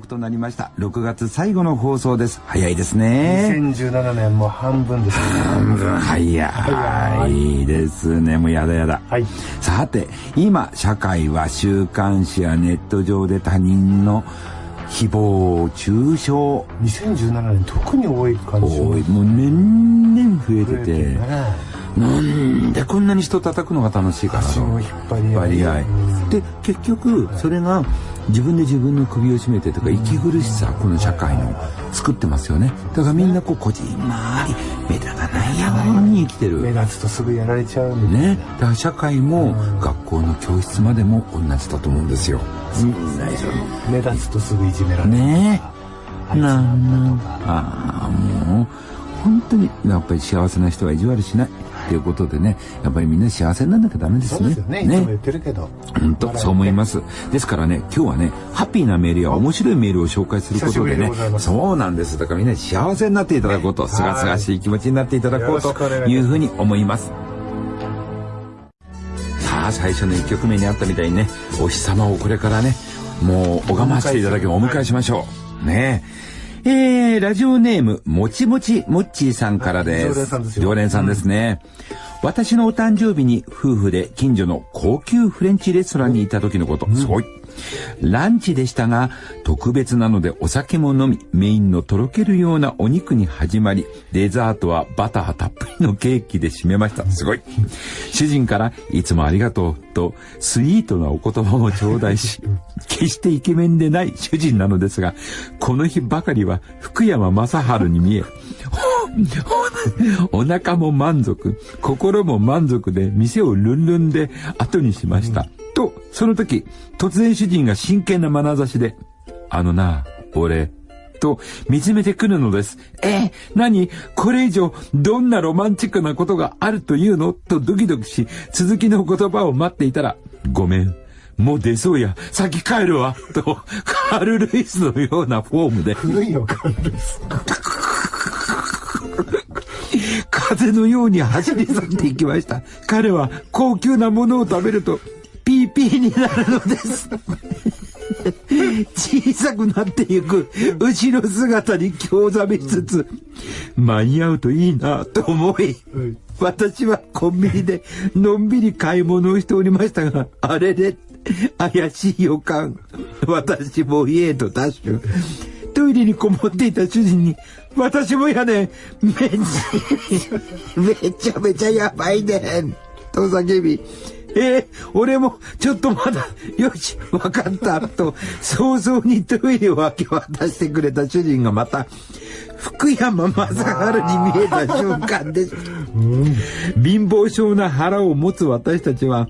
刻となりました。6月最後の放送です。早いですね。2017年も半分ですね。半分。早い。ですね。もうやだやだ、はい、さて今社会は週刊誌やネット上で他人の誹謗中傷。2017年特に多い感じ多い。もう年々増えてて、ね、なんでこんなに人叩くのが楽しいかなと。引っ張り合いで結局それが自分で自分の首を絞めてとか息苦しさこの社会の作ってますよね。だからみんなこうこじんまり目立たないように生きてる。目立つとすぐやられちゃうね。だから社会も学校の教室までも同じだと思うんですよ。目立つとすぐいじめられる。ね。えなんなんああもう本当にやっぱり幸せな人は意地悪しないということでね、やっぱりみんな幸せになんなきゃダメですね。そうですよね。ねいつも言ってるけど。本当、そう思います。ですからね、今日はね、ハッピーなメールや面白いメールを紹介することでね、そうなんです。だからみんな幸せになっていただこうと、すがすがしい気持ちになっていただこうというふうに思います。さあ、最初の1曲目にあったみたいにね、お日様をこれからね、もう拝ませていただきお迎えしましょう。ねえ。えー、ラジオネーム、もちもちもっちーさんからです。常連さんですよ。常連さんですね。うん、私のお誕生日に夫婦で近所の高級フレンチレストランに行った時のこと。うん、すごい。ランチでしたが、特別なのでお酒も飲み、メインのとろけるようなお肉に始まり、デザートはバターたっぷりのケーキで締めました。すごい。主人からいつもありがとうと、スイートなお言葉も頂戴し、決してイケメンでない主人なのですが、この日ばかりは福山雅治に見え、お腹も満足、心も満足で店をルンルンで後にしました。と、その時、突然主人が真剣な眼差しで、あのな、俺、と見つめてくるのです。えー、何これ以上どんなロマンチックなことがあるというの？とドキドキし、続きの言葉を待っていたら、ごめん。もう出そうや。先帰るわ。と、カール・ルイスのようなフォームで。古いよ、カール・ルイス。風のように走り去っていきました。彼は高級なものを食べると、ピーピーになるのです。小さくなっていく後ろ姿に興ざめしつつ、間に合うといいなと思い、私はコンビニでのんびり買い物をしておりましたが、あれで怪しい予感。私も家へとダッシュ。トイレにこもっていた主人に、私もやねん。めちめちゃめちゃやばいねん。と叫び、えー、俺もちょっとまだ、よし、わかった、と、早々にトイレを明け渡してくれた主人がまた、福山雅治に見えた瞬間です。貧乏症な腹を持つ私たちは、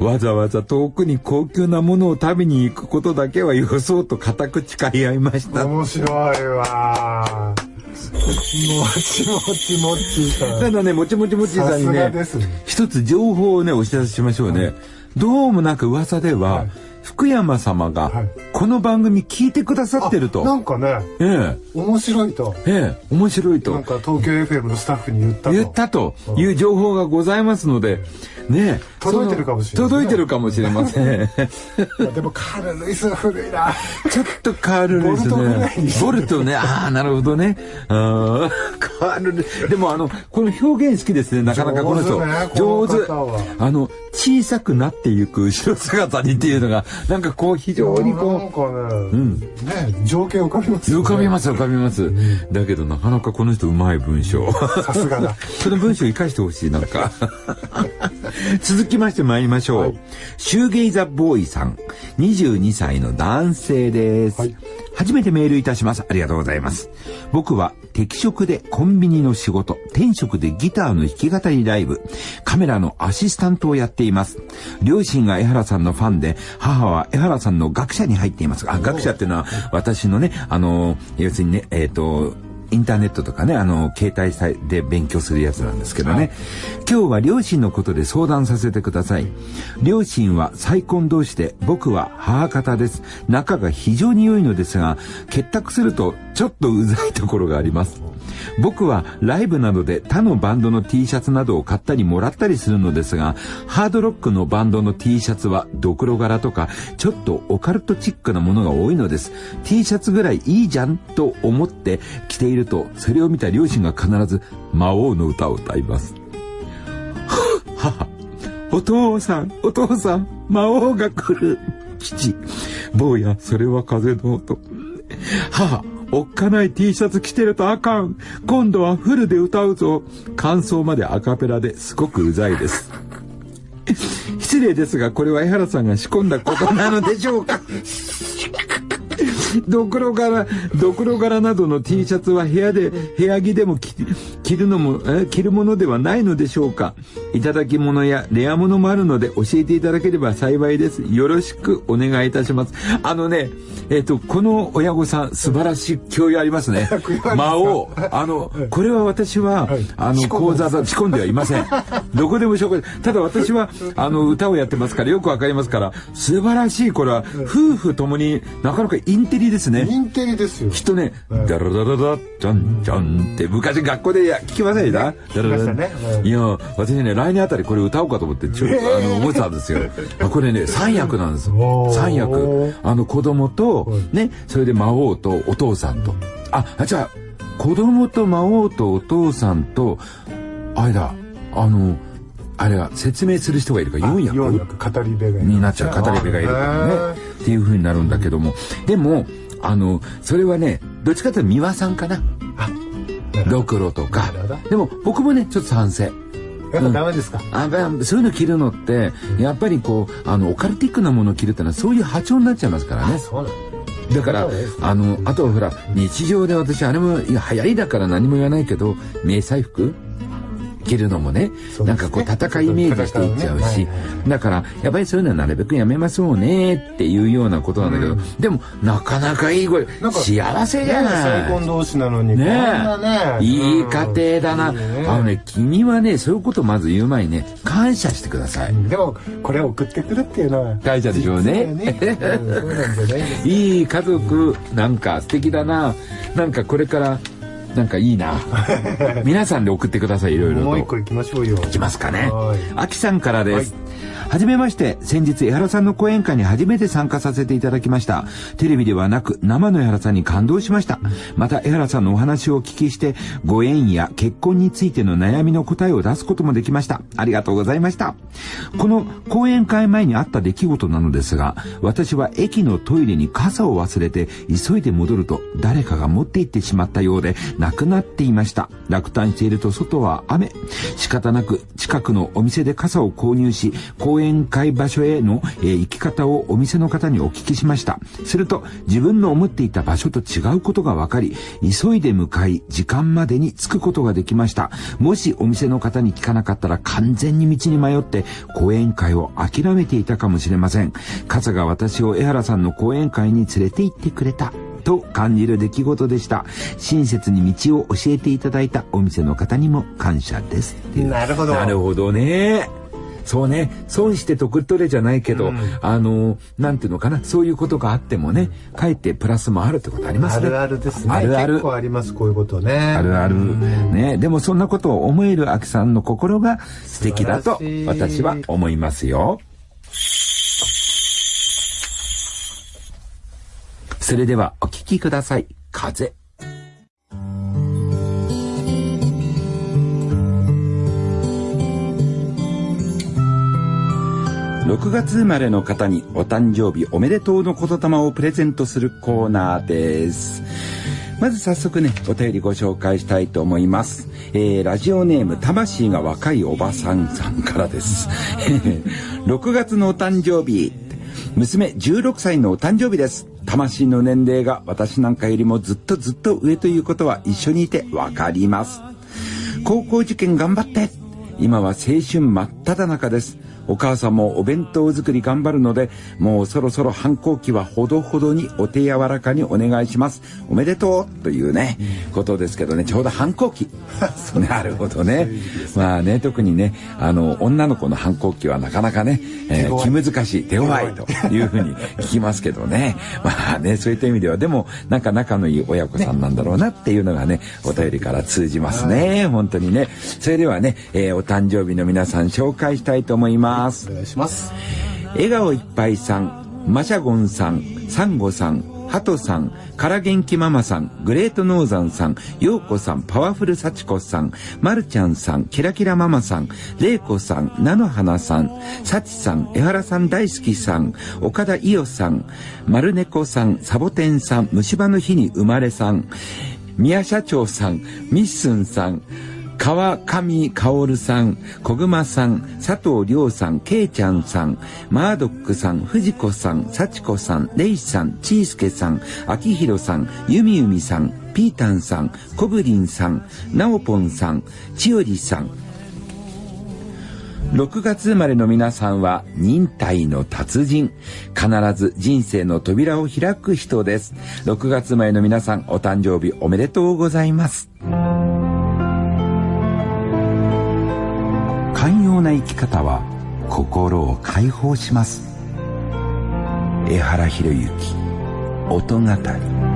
わざわざ遠くに高級なものを食べに行くことだけはよそうと固く誓い合いました。面白いわちもちもちさん。ただね、もちもちもちさんにね、ね一つ情報をね、お知らせしましょうね。はい、どうもなんか噂では、はい福山様がこの番組聞いてくださってると。なんかね、ええ、面白いと。ええ、面白いと。なんか東京 FM のスタッフに言ったと。言ったという情報がございますので、ね届いてるかもしれない、届いてるかもしれません。でもカール・ルイスは古いな。ちょっとカール・ルイスね。ボルトね。ああ、なるほどね。あカール・ルでもあの、この表現好きですね。なかなかこの人。上手。あの、小さくなっていく後ろ姿にっていうのが、なんかこう非常にこう。うん。ね、情景浮かびます浮かびます、浮かびます。だけどなかなかこの人うまい文章。さすがだ。その文章生かしてほしい、なんか。続きまして参りましょう。はい、シューゲイザボーイさん、22歳の男性です。はい初めてメールいたします。ありがとうございます。僕は適職でコンビニの仕事、転職でギターの弾き語りライブ、カメラのアシスタントをやっています。両親が江原さんのファンで、母は江原さんの学者に入っています。あ、学者っていうのは私のね、あの、要するにね、えっ、ー、と、インターネットとかね、あの、携帯で勉強するやつなんですけどね。今日は両親のことで相談させてください。両親は再婚同士で、僕は母方です。仲が非常に良いのですが、結託するとちょっとうざいところがあります。僕はライブなどで他のバンドの T シャツなどを買ったりもらったりするのですが、ハードロックのバンドの T シャツはドクロ柄とかちょっとオカルトチックなものが多いのです。T シャツぐらいいいじゃんと思って着ていると、それを見た両親が必ず魔王の歌を歌います。母、お父さん、お父さん、魔王が来る。父、坊や、それは風の音。母、おっかない T シャツ着てるとあかん。今度はフルで歌うぞ。感想までアカペラですごくうざいです。失礼ですが、これは江原さんが仕込んだことなのでしょうか ドクロ柄、ドクロ柄などの T シャツは部屋で、部屋着でも着るのも、え着るものではないのでしょうかいただき物やレア物もあるので教えていただければ幸いです。よろしくお願いいたします。あのね、えっ、ー、と、この親御さん、素晴らしい教養ありますね。魔王。あの、これは私は、あの、講座だ、仕込んではいません。どこでも紹介。ただ私は、あの、歌をやってますから、よくわかりますから、素晴らしい、これは、夫婦ともになかなかインテリですね。インテリですよ。きっとね、ダラダラダじゃんじゃんって昔学校でや聞きませんかダラダラ。いや、私ね、来年あたりこれ歌おうかと思って、ちょっと、あの、思ってたんですよ。これね、三役なんです。三役。あの、子供と、ね、それで魔王とお父さんと。あ、じゃあ、子供と魔王とお父さんと、あれだ、あの、あれは説明する人がいるから4役 ,4 役語り部がになっちゃう語り部がいるからねっていうふうになるんだけども。でもあのそれはねどっちかというと三輪さんかな。ドクロとか。でも僕もねちょっと賛成。やっぱダメですか、うん、あそういうの着るのってやっぱりこうあのオカルティックなものを着るってのはそういう波長になっちゃいますからね。だ。からあのあとほら日常で私あれも流行りだから何も言わないけど迷彩服？着るのもね、ね、なんかこう戦いイメージしていっちゃうし、だからやっぱりそういうのはなるべくやめましょうねっていうようなことなんだけど、うん、でもなかなかいい声幸せじゃない再婚同士なのにね。ねいい家庭だな、うん、あのね君はねそういうことまず言う前にね感謝してください、うん、でもこれ送ってくるっていうのは感謝でしょうね。いい家族なんか素敵だな。なんかこれからなんかいいな。皆さんで送ってくださいいろいろと。もう一個行きましょうよ。行きますかね。あきさんからです、はいはじめまして、先日江原さんの講演会に初めて参加させていただきました。テレビではなく生の江原さんに感動しました。また江原さんのお話をお聞きして、ご縁や結婚についての悩みの答えを出すこともできました。ありがとうございました。この講演会前にあった出来事なのですが、私は駅のトイレに傘を忘れて急いで戻ると誰かが持って行ってしまったようで亡くなっていました。落胆していると外は雨。仕方なく近くのお店で傘を購入し、講演会場所への、えー、行き方をお店の方にお聞きしました。すると、自分の思っていた場所と違うことが分かり、急いで向かい、時間までに着くことができました。もしお店の方に聞かなかったら完全に道に迷って、講演会を諦めていたかもしれません。傘が私を江原さんの講演会に連れて行ってくれた。と感じる出来事でした。親切に道を教えていただいたお店の方にも感謝です。なるほど。なるほどね。そうね、損して得取れじゃないけど、うん、あの、なんていうのかな、そういうことがあってもね、かえってプラスもあるってことありますね。あるあるですね。あるある。結構あります、こういうことね。あるある。ね、でもそんなことを思える秋さんの心が素敵だと私は思いますよ。それではお聴きください。風。6月生まれの方にお誕生日おめでとうの言霊をプレゼントするコーナーです。まず早速ね、お便りご紹介したいと思います。えー、ラジオネーム、魂が若いおばさんさんからです。6月のお誕生日、娘16歳のお誕生日です。魂の年齢が私なんかよりもずっとずっと上ということは一緒にいてわかります。高校受験頑張って今は青春真っ只中です。お母さんもお弁当作り頑張るので、もうそろそろ反抗期はほどほどにお手柔らかにお願いします。おめでとうというね、うん、ことですけどね、ちょうど反抗期。なるほどね。まあね、特にね、あの、女の子の反抗期はなかなかね、えー、気難しい、手強いというふうに聞きますけどね。まあね、そういった意味では、でも、なんか仲のいい親子さんなんだろうなっていうのがね、お便りから通じますね。本当にね。それではね、えー、お誕生日の皆さん紹介したいと思います。お願いします。笑顔いっぱいさん、マシャゴンさん、サンゴさん、ハトさん、から元気ママさん、グレートノーザンさん、ヨーコさん、パワフルサチコさん、マルちゃんさん、キラキラママさん、レイコさん、菜の花さん、サチさん、江原さん大好きさん、岡田伊代さん、丸猫さん、サボテンさん、虫歯の日に生まれさん、宮社長さん、ミッスンさん、川上薫さん、小熊さん、佐藤亮さん、けいちゃんさん、マードックさん、藤子さん、幸子さん、レイさん、ちーすけさん、秋広さん、ゆみゆみさん、ピータンさん、コブリンさん、ナオポンさん、千代りさん、6月生まれの皆さんは忍耐の達人。必ず人生の扉を開く人です。6月生まれの皆さん、お誕生日おめでとうございます。な生き方は心を解放します。江原博之音語り。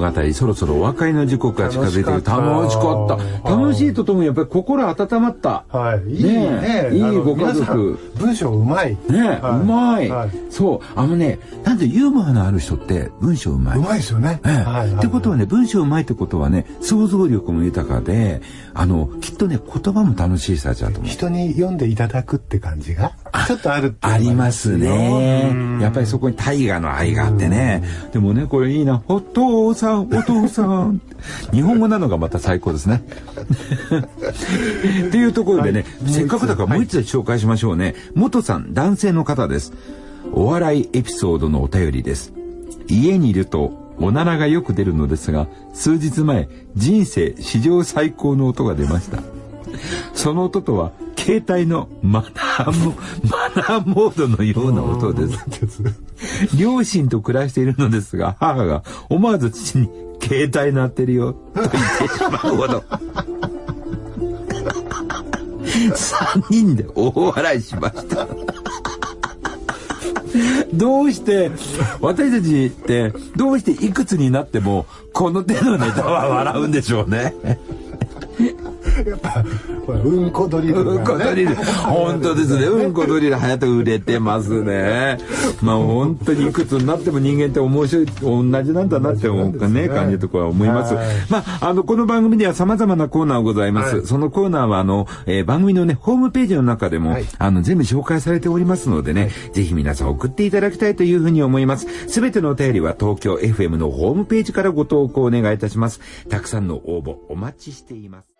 語り、そろそろお別れの時刻が近づいてる。楽しかった。楽しいとともにやっぱり心温まった。はい。いいね。いいご家族。文章うまい。ねうまい。そう。あのね、なんでユーモアのある人って文章うまい。うまいですよね。ってことはね、文章うまいってことはね、想像力も豊かで、あの、きっとね、言葉も楽しい人たちだと思う。人に読んでいただくって感じが、ちょっとあるありますね。やっぱりそこに大河の愛があってね。でもね、これいいな。お父さん、お父さん。日本語なのがまた最高ですね。っていうところでね、はい、せっかくだからもう一つ紹介しましょうね。元さん、男性の方です。お笑いエピソードのお便りです。家にいるとおならがよく出るのですが、数日前、人生史上最高の音が出ました。その音とは、携帯のマナーモ、マナーモードのような音です。両親と暮らしているのですが、母が思わず父に、携帯鳴ってるよ、と言ってしまうほど。三人で大笑いしました。どうして、私たちって、どうしていくつになっても、この手のネタは笑うんでしょうね。うんこドリル、ね、うんこドリル。本当ですね。うんこドリル早く売れてますね。まあ本当にいくつになっても人間って面白い同じなんだなって思うね感じとかは思います。まああのこの番組では様々なコーナーございます、はい、そのコーナーはあの、えー、番組のねホームページの中でも、はい、あの全部紹介されておりますのでね、はい、ぜひ皆さん送っていただきたいというふうに思います。すべてのお便りは東京 FM のホームページからご投稿お願いいたします。たくさんの応募お待ちしています